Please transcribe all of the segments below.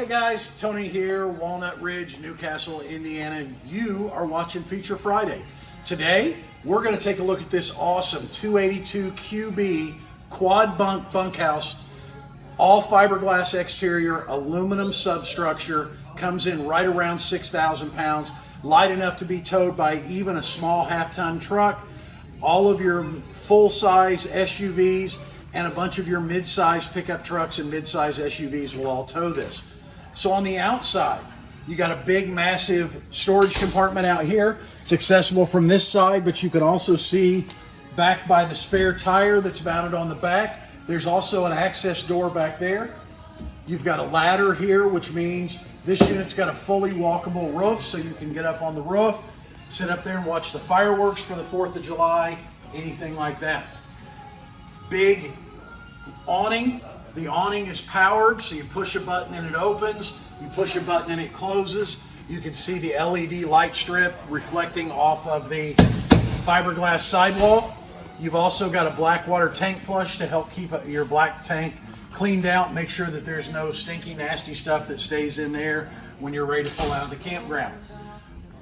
Hey guys, Tony here, Walnut Ridge, New Castle, Indiana. You are watching Feature Friday. Today, we're going to take a look at this awesome 282 QB quad bunk bunkhouse, all fiberglass exterior, aluminum substructure, comes in right around 6,000 pounds, light enough to be towed by even a small half-ton truck. All of your full-size SUVs and a bunch of your mid-size pickup trucks and mid-size SUVs will all tow this. So on the outside, you got a big, massive storage compartment out here. It's accessible from this side, but you can also see back by the spare tire that's mounted on the back. There's also an access door back there. You've got a ladder here, which means this unit's got a fully walkable roof, so you can get up on the roof, sit up there and watch the fireworks for the 4th of July, anything like that. Big awning the awning is powered, so you push a button and it opens. You push a button and it closes. You can see the LED light strip reflecting off of the fiberglass sidewall. You've also got a black water tank flush to help keep your black tank cleaned out. Make sure that there's no stinky, nasty stuff that stays in there when you're ready to pull out of the campground.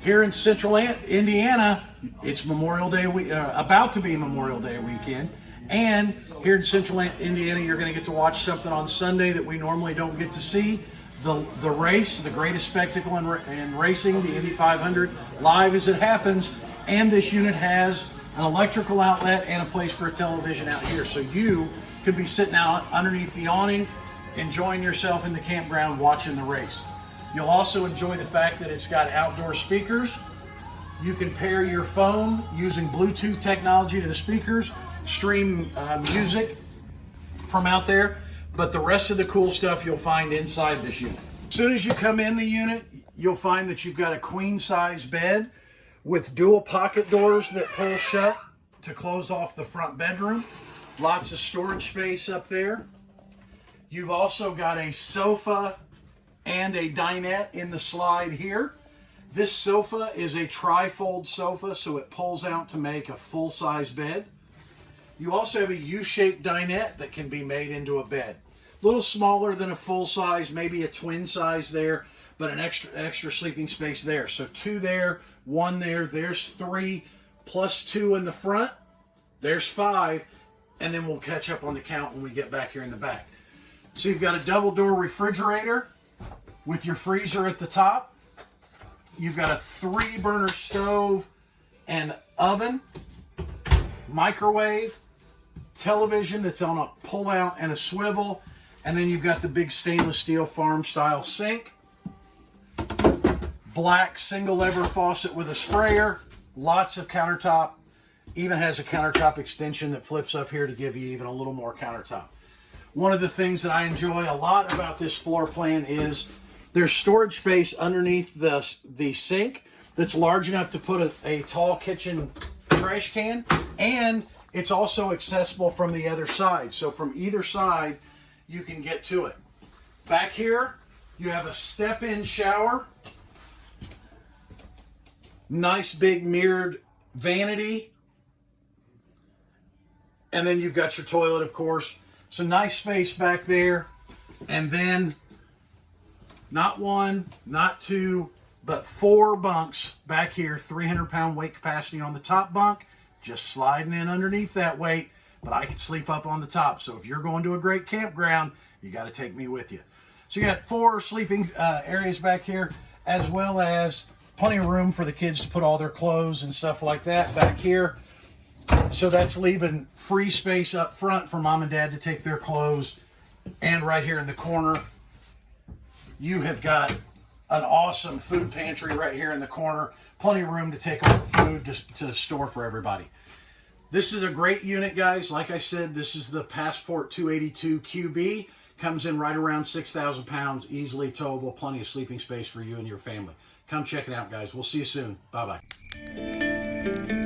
Here in central Indiana, it's Memorial Day, uh, about to be Memorial Day weekend. And here in central Indiana, you're going to get to watch something on Sunday that we normally don't get to see. The, the race, the greatest spectacle in, in racing, the Indy 500, live as it happens. And this unit has an electrical outlet and a place for a television out here. So you could be sitting out underneath the awning, enjoying yourself in the campground watching the race. You'll also enjoy the fact that it's got outdoor speakers. You can pair your phone using Bluetooth technology to the speakers stream uh, music from out there, but the rest of the cool stuff you'll find inside this unit. As soon as you come in the unit, you'll find that you've got a queen size bed with dual pocket doors that pull shut to close off the front bedroom. Lots of storage space up there. You've also got a sofa and a dinette in the slide here. This sofa is a tri-fold sofa, so it pulls out to make a full-size bed. You also have a U-shaped dinette that can be made into a bed. A little smaller than a full size, maybe a twin size there, but an extra extra sleeping space there. So two there, one there, there's three, plus two in the front, there's five, and then we'll catch up on the count when we get back here in the back. So you've got a double door refrigerator with your freezer at the top. You've got a three burner stove and oven, microwave, television that's on a pull-out and a swivel, and then you've got the big stainless steel farm-style sink, black single lever faucet with a sprayer, lots of countertop, even has a countertop extension that flips up here to give you even a little more countertop. One of the things that I enjoy a lot about this floor plan is there's storage space underneath the, the sink that's large enough to put a, a tall kitchen trash can and it's also accessible from the other side. So from either side, you can get to it. Back here, you have a step-in shower. Nice big mirrored vanity. And then you've got your toilet, of course. So nice space back there. And then not one, not two, but four bunks back here, 300 pound weight capacity on the top bunk just sliding in underneath that weight, but I can sleep up on the top. So if you're going to a great campground, you got to take me with you. So you got four sleeping uh, areas back here, as well as plenty of room for the kids to put all their clothes and stuff like that back here. So that's leaving free space up front for mom and dad to take their clothes. And right here in the corner, you have got an awesome food pantry right here in the corner. Plenty of room to take all the food to, to store for everybody. This is a great unit, guys. Like I said, this is the Passport 282 QB. Comes in right around 6,000 pounds, easily towable, plenty of sleeping space for you and your family. Come check it out, guys. We'll see you soon. Bye-bye.